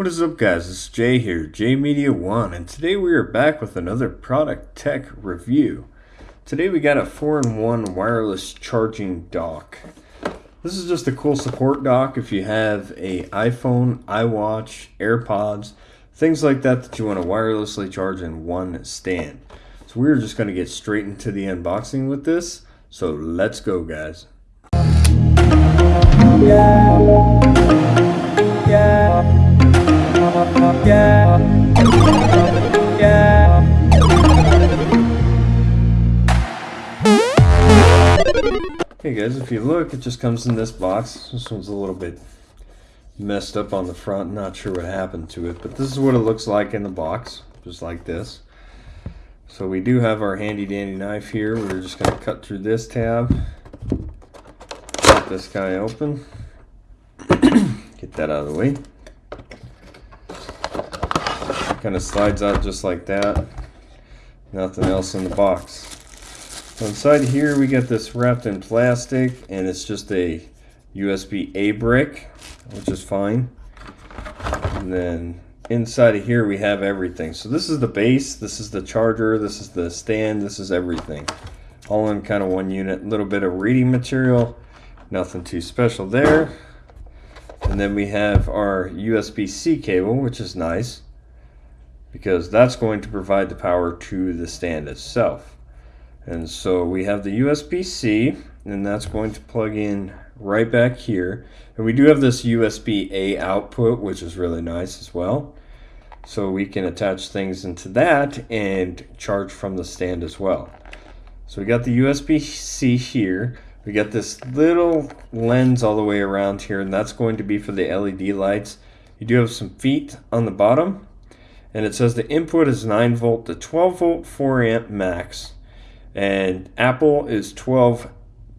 What is up guys, it's Jay here, Jay Media One, and today we are back with another product tech review. Today we got a 4-in-1 wireless charging dock. This is just a cool support dock if you have a iPhone, iWatch, AirPods, things like that that you want to wirelessly charge in one stand. So we're just going to get straight into the unboxing with this, so let's go guys. Yeah. Yeah. If you look, it just comes in this box. This one's a little bit messed up on the front. Not sure what happened to it, but this is what it looks like in the box, just like this. So we do have our handy dandy knife here. We're just going to cut through this tab. Get this guy open. Get that out of the way. Kind of slides out just like that. Nothing else in the box. So inside here we got this wrapped in plastic and it's just a USB-A brick, which is fine. And then inside of here we have everything. So this is the base, this is the charger, this is the stand, this is everything. All in kind of one unit. A little bit of reading material, nothing too special there. And then we have our USB-C cable, which is nice because that's going to provide the power to the stand itself. And so we have the USB-C and that's going to plug in right back here. And we do have this USB-A output, which is really nice as well. So we can attach things into that and charge from the stand as well. So we got the USB-C here. We got this little lens all the way around here, and that's going to be for the LED lights. You do have some feet on the bottom, and it says the input is 9 volt to 12 volt 4 amp max and Apple is 12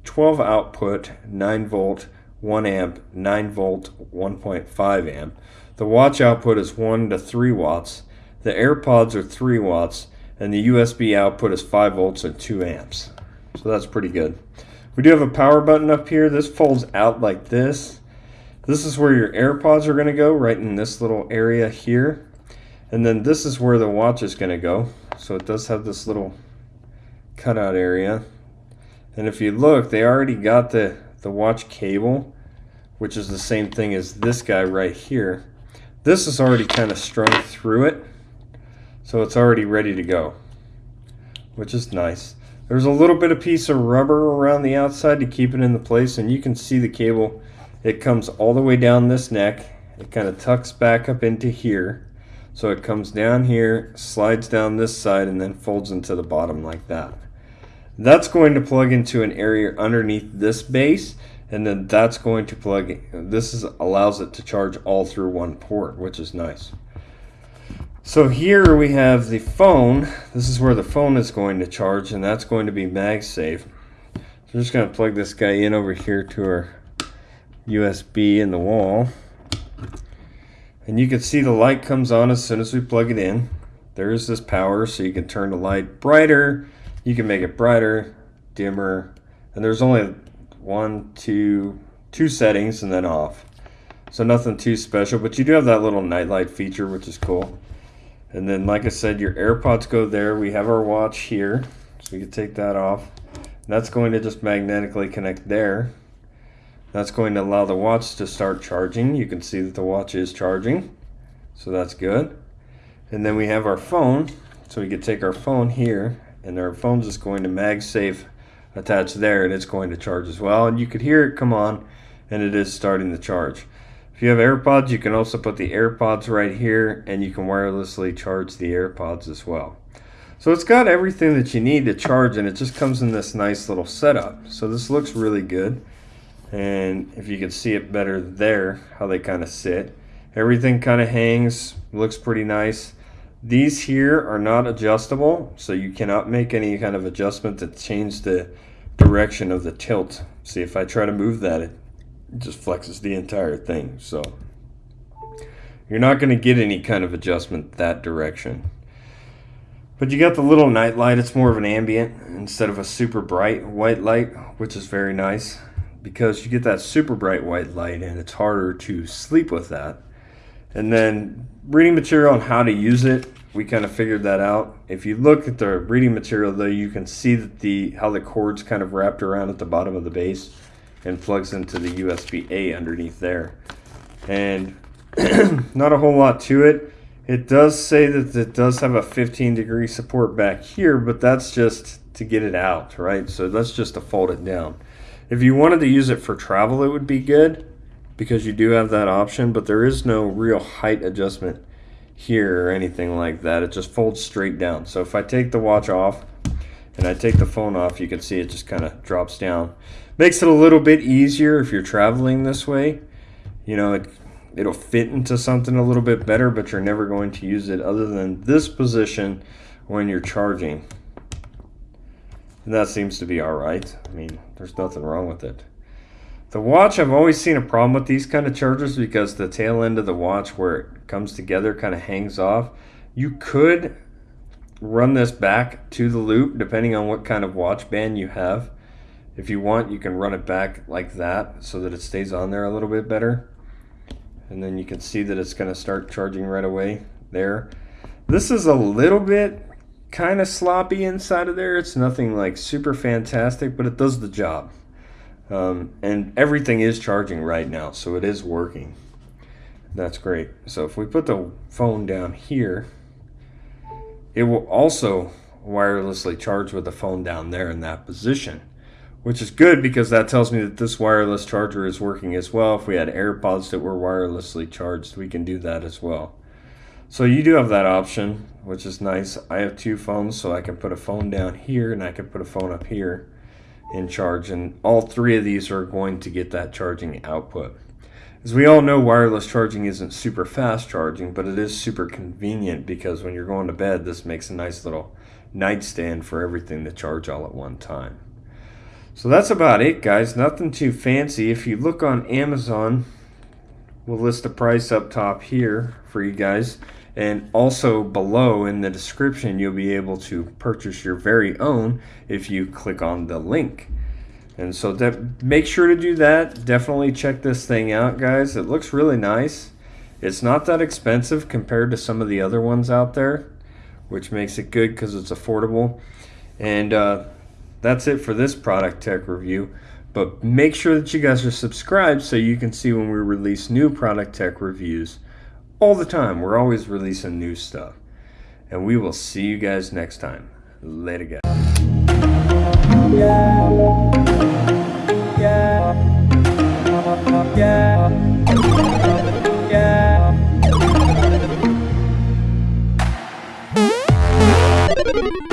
12 output 9 volt 1 amp 9 volt 1.5 amp. The watch output is 1 to 3 watts. The AirPods are 3 watts and the USB output is 5 volts and 2 amps. So that's pretty good. We do have a power button up here. This folds out like this. This is where your AirPods are going to go right in this little area here. And then this is where the watch is going to go. So it does have this little cutout area. And if you look, they already got the, the watch cable, which is the same thing as this guy right here. This is already kind of strung through it. So it's already ready to go, which is nice. There's a little bit of piece of rubber around the outside to keep it in the place. And you can see the cable. It comes all the way down this neck. It kind of tucks back up into here so it comes down here, slides down this side, and then folds into the bottom like that. That's going to plug into an area underneath this base, and then that's going to plug, this is, allows it to charge all through one port, which is nice. So here we have the phone. This is where the phone is going to charge, and that's going to be MagSafe. So we're just going to plug this guy in over here to our USB in the wall. And you can see the light comes on as soon as we plug it in. There's this power, so you can turn the light brighter. You can make it brighter, dimmer, and there's only one, two, two settings and then off. So nothing too special, but you do have that little nightlight feature, which is cool. And then, like I said, your AirPods go there. We have our watch here, so you can take that off. that's going to just magnetically connect there. That's going to allow the watch to start charging. You can see that the watch is charging, so that's good. And then we have our phone, so we can take our phone here, and our phone's just going to MagSafe attached there, and it's going to charge as well. And you could hear it come on, and it is starting to charge. If you have AirPods, you can also put the AirPods right here, and you can wirelessly charge the AirPods as well. So it's got everything that you need to charge, and it just comes in this nice little setup. So this looks really good and if you can see it better there how they kind of sit everything kind of hangs looks pretty nice these here are not adjustable so you cannot make any kind of adjustment to change the direction of the tilt. See if I try to move that it just flexes the entire thing so. You're not going to get any kind of adjustment that direction. But you got the little night light it's more of an ambient instead of a super bright white light which is very nice because you get that super bright white light and it's harder to sleep with that. And then reading material on how to use it, we kind of figured that out. If you look at the reading material though, you can see that the how the cord's kind of wrapped around at the bottom of the base and plugs into the USB-A underneath there. And not a whole lot to it. It does say that it does have a 15 degree support back here, but that's just to get it out, right? So that's just to fold it down. If you wanted to use it for travel, it would be good because you do have that option, but there is no real height adjustment here or anything like that. It just folds straight down. So if I take the watch off and I take the phone off, you can see it just kind of drops down. Makes it a little bit easier if you're traveling this way. You know, it, it'll fit into something a little bit better, but you're never going to use it other than this position when you're charging. And that seems to be all right. I mean, there's nothing wrong with it. The watch, I've always seen a problem with these kind of chargers because the tail end of the watch where it comes together kind of hangs off. You could run this back to the loop depending on what kind of watch band you have. If you want, you can run it back like that so that it stays on there a little bit better. And then you can see that it's going to start charging right away there. This is a little bit kind of sloppy inside of there. It's nothing like super fantastic, but it does the job. Um, and everything is charging right now, so it is working. That's great. So if we put the phone down here, it will also wirelessly charge with the phone down there in that position, which is good because that tells me that this wireless charger is working as well. If we had AirPods that were wirelessly charged, we can do that as well. So you do have that option, which is nice. I have two phones, so I can put a phone down here and I can put a phone up here in charge and all three of these are going to get that charging output. As we all know wireless charging isn't super fast charging but it is super convenient because when you're going to bed this makes a nice little nightstand for everything to charge all at one time. So that's about it guys nothing too fancy if you look on Amazon we'll list the price up top here for you guys and also below in the description, you'll be able to purchase your very own if you click on the link. And so that make sure to do that. Definitely check this thing out, guys. It looks really nice. It's not that expensive compared to some of the other ones out there, which makes it good because it's affordable. And uh, that's it for this product tech review. But make sure that you guys are subscribed so you can see when we release new product tech reviews all the time. We're always releasing new stuff. And we will see you guys next time. Later, guys.